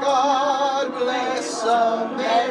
God bless America.